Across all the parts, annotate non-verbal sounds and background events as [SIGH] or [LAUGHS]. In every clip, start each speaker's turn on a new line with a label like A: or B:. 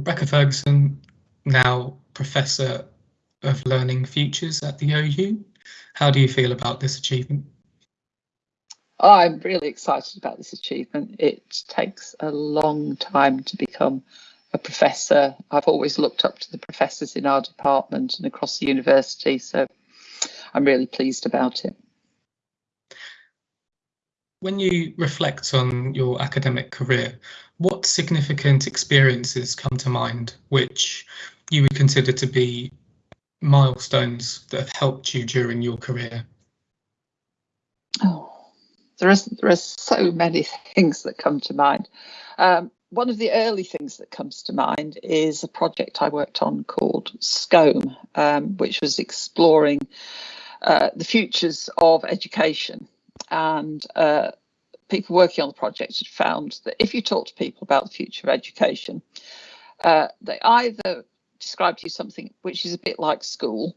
A: Rebecca Ferguson, now Professor of Learning Futures at the OU. How do you feel about this achievement?
B: I'm really excited about this achievement. It takes a long time to become a professor. I've always looked up to the professors in our department and across the university, so I'm really pleased about it.
A: When you reflect on your academic career, what significant experiences come to mind which you would consider to be milestones that have helped you during your career?
B: Oh, there are, there are so many [LAUGHS] things that come to mind. Um, one of the early things that comes to mind is a project I worked on called Schome, um, which was exploring uh, the futures of education. And uh, people working on the project had found that if you talk to people about the future of education, uh, they either describe to you something which is a bit like school,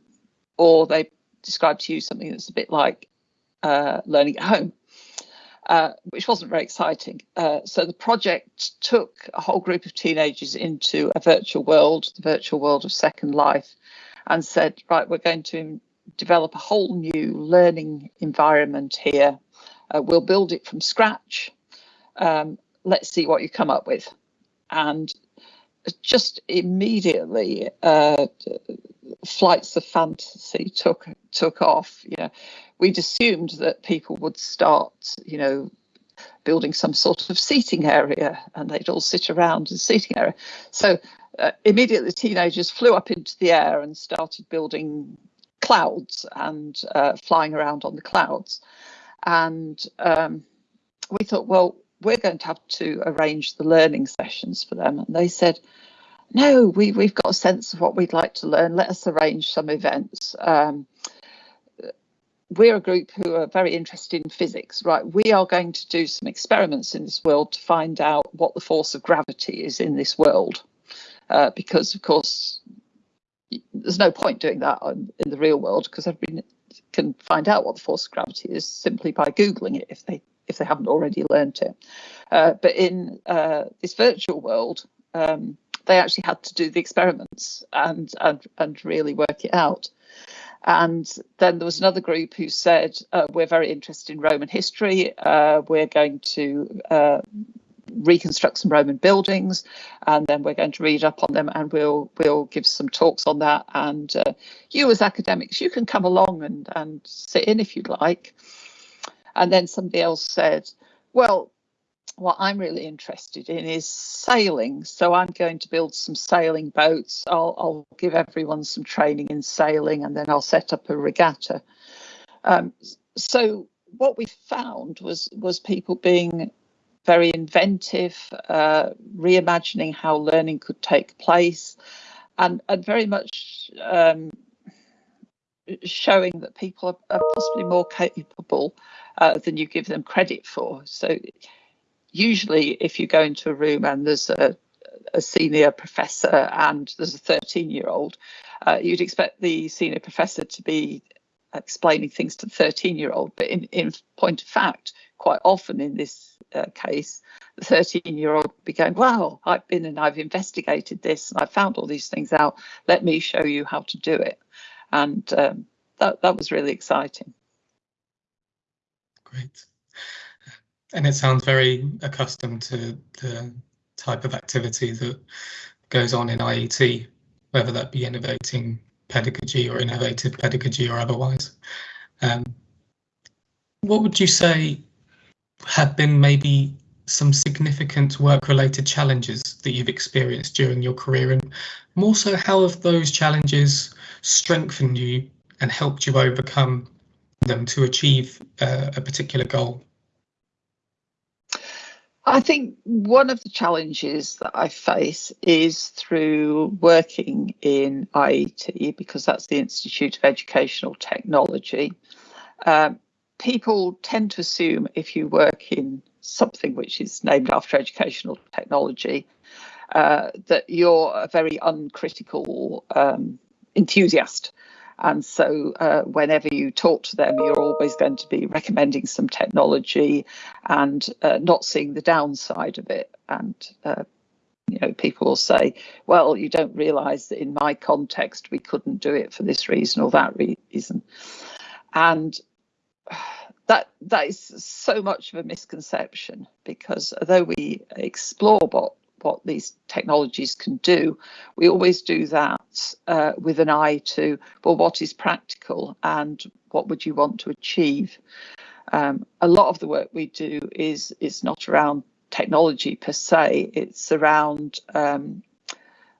B: or they describe to you something that's a bit like uh, learning at home. Uh, which wasn't very exciting. Uh, so the project took a whole group of teenagers into a virtual world, the virtual world of Second Life, and said, right, we're going to develop a whole new learning environment here. Uh, we'll build it from scratch. Um, let's see what you come up with. And just immediately, uh, flights of fantasy took took off. You know, we'd assumed that people would start, you know, building some sort of seating area, and they'd all sit around in seating area. So uh, immediately, teenagers flew up into the air and started building clouds and uh, flying around on the clouds. And um, we thought, well, we're going to have to arrange the learning sessions for them. And they said, no, we, we've got a sense of what we'd like to learn. Let us arrange some events. Um, we're a group who are very interested in physics, right? We are going to do some experiments in this world to find out what the force of gravity is in this world. Uh, because, of course, there's no point doing that in the real world because everybody can find out what the force of gravity is simply by googling it if they if they haven't already learned it. Uh, but in uh, this virtual world, um, they actually had to do the experiments and, and, and really work it out. And then there was another group who said, uh, we're very interested in Roman history. Uh, we're going to uh, reconstruct some Roman buildings, and then we're going to read up on them, and we'll we'll give some talks on that. And uh, you, as academics, you can come along and and sit in if you'd like. And then somebody else said, well, what I'm really interested in is sailing. So I'm going to build some sailing boats. I'll, I'll give everyone some training in sailing and then I'll set up a regatta. Um, so what we found was was people being very inventive, uh, reimagining how learning could take place, and, and very much um, showing that people are, are possibly more capable uh, than you give them credit for. So usually if you go into a room and there's a, a senior professor and there's a 13 year old, uh, you'd expect the senior professor to be explaining things to the 13 year old. But in, in point of fact, quite often in this uh, case, the 13 year old be going, wow, I've been and I've investigated this and I found all these things out. Let me show you how to do it. And um, that, that was really exciting.
A: Great. And it sounds very accustomed to the type of activity that goes on in IET, whether that be innovating pedagogy or innovative pedagogy or otherwise. Um, what would you say have been maybe some significant work-related challenges that you've experienced during your career and more so how have those challenges strengthened you and helped you overcome them to achieve uh, a particular goal?
B: I think one of the challenges that I face is through working in IET, because that's the Institute of Educational Technology. Um, people tend to assume if you work in something which is named after educational technology, uh, that you're a very uncritical um, enthusiast and so uh, whenever you talk to them, you're always going to be recommending some technology and uh, not seeing the downside of it. And uh, you know, people will say, well, you don't realise that in my context we couldn't do it for this reason or that reason. And [SIGHS] that that is so much of a misconception because although we explore what what these technologies can do, we always do that uh, with an eye to well, what is practical and what would you want to achieve. Um, a lot of the work we do is is not around technology per se; it's around um,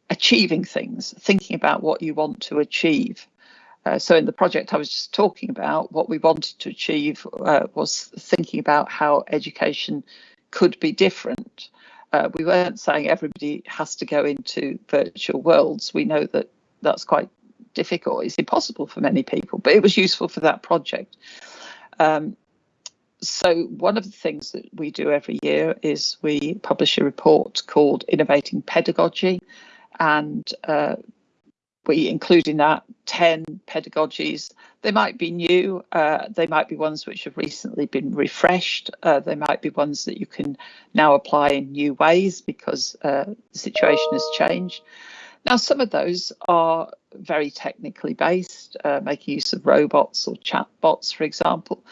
B: achieving things, thinking about what you want to achieve. Uh, so in the project I was just talking about, what we wanted to achieve uh, was thinking about how education could be different. Uh, we weren't saying everybody has to go into virtual worlds. We know that that's quite difficult. It's impossible for many people, but it was useful for that project. Um, so one of the things that we do every year is we publish a report called Innovating Pedagogy, and uh, we include in that 10 pedagogies. They might be new, uh, they might be ones which have recently been refreshed, uh, they might be ones that you can now apply in new ways because uh, the situation has changed. Now, some of those are very technically based, uh, making use of robots or chatbots, for example,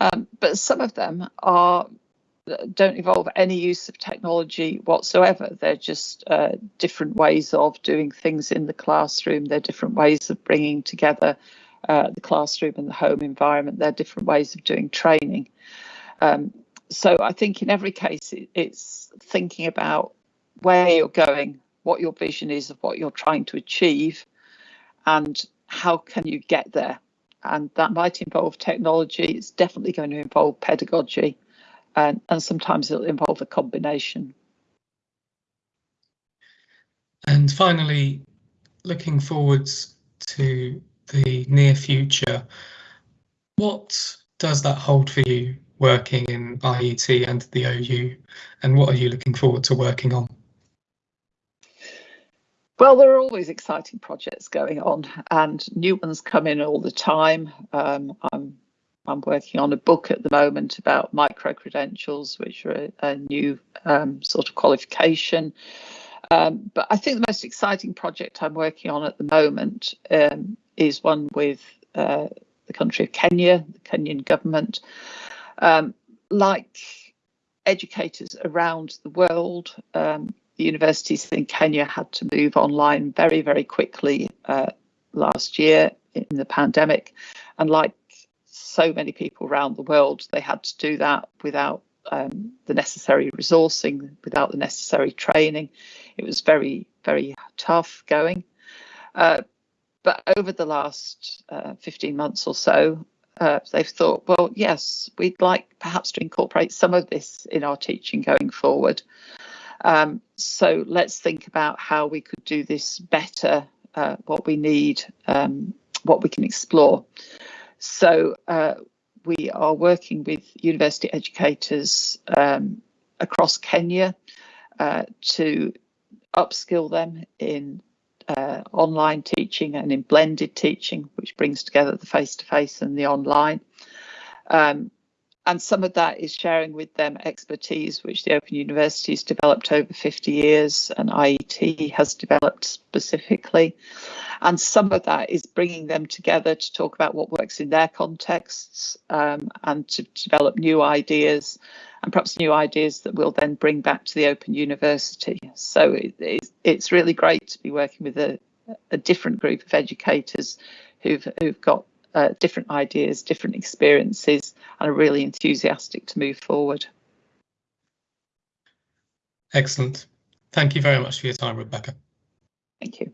B: um, but some of them are don't involve any use of technology whatsoever. They're just uh, different ways of doing things in the classroom. They're different ways of bringing together uh, the classroom and the home environment. They're different ways of doing training. Um, so I think in every case, it, it's thinking about where you're going, what your vision is of what you're trying to achieve, and how can you get there. And that might involve technology. It's definitely going to involve pedagogy and, and sometimes it'll involve a combination.
A: And finally, looking forwards to the near future, what does that hold for you working in IET and the OU, and what are you looking forward to working on?
B: Well, there are always exciting projects going on, and new ones come in all the time. Um, I'm I'm working on a book at the moment about micro credentials, which are a, a new um, sort of qualification. Um, but I think the most exciting project I'm working on at the moment um, is one with uh, the country of Kenya, the Kenyan government. Um, like educators around the world, um, the universities in Kenya had to move online very, very quickly uh, last year in the pandemic. And like so many people around the world, they had to do that without um, the necessary resourcing, without the necessary training. It was very, very tough going. Uh, but over the last uh, 15 months or so, uh, they've thought, well, yes, we'd like perhaps to incorporate some of this in our teaching going forward. Um, so let's think about how we could do this better, uh, what we need, um, what we can explore. So uh, we are working with university educators um, across Kenya uh, to upskill them in uh, online teaching and in blended teaching, which brings together the face-to-face -face and the online. Um, and some of that is sharing with them expertise which the Open University has developed over 50 years and IET has developed specifically. And some of that is bringing them together to talk about what works in their contexts um, and to develop new ideas and perhaps new ideas that we'll then bring back to the Open University. So it, it's really great to be working with a, a different group of educators who've, who've got uh, different ideas, different experiences, and are really enthusiastic to move forward.
A: Excellent. Thank you very much for your time, Rebecca.
B: Thank you.